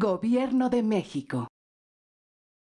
Gobierno de México.